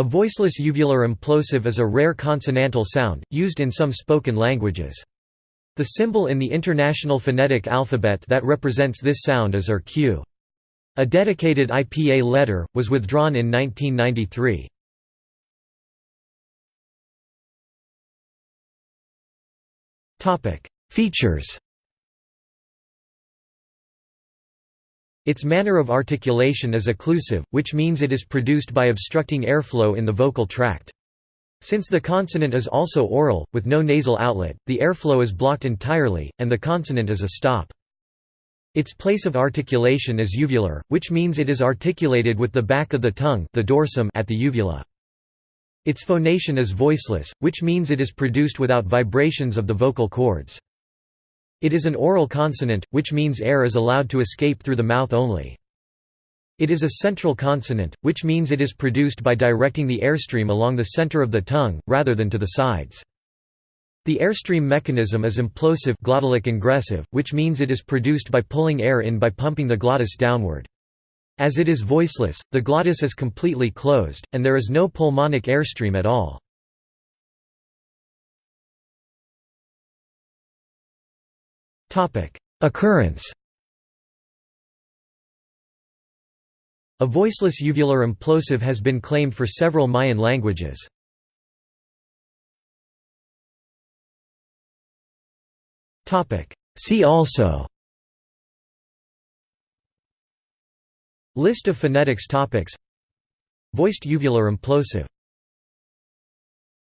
A voiceless uvular implosive is a rare consonantal sound, used in some spoken languages. The symbol in the International Phonetic Alphabet that represents this sound is RQ. ⟨ A dedicated IPA letter, was withdrawn in 1993. Features Its manner of articulation is occlusive, which means it is produced by obstructing airflow in the vocal tract. Since the consonant is also oral, with no nasal outlet, the airflow is blocked entirely, and the consonant is a stop. Its place of articulation is uvular, which means it is articulated with the back of the tongue the dorsum at the uvula. Its phonation is voiceless, which means it is produced without vibrations of the vocal cords. It is an oral consonant, which means air is allowed to escape through the mouth only. It is a central consonant, which means it is produced by directing the airstream along the center of the tongue, rather than to the sides. The airstream mechanism is implosive glottalic ingressive, which means it is produced by pulling air in by pumping the glottis downward. As it is voiceless, the glottis is completely closed, and there is no pulmonic airstream at all. Occurrence. A voiceless uvular implosive has been claimed for several Mayan languages. See also. List of phonetics topics. Voiced uvular implosive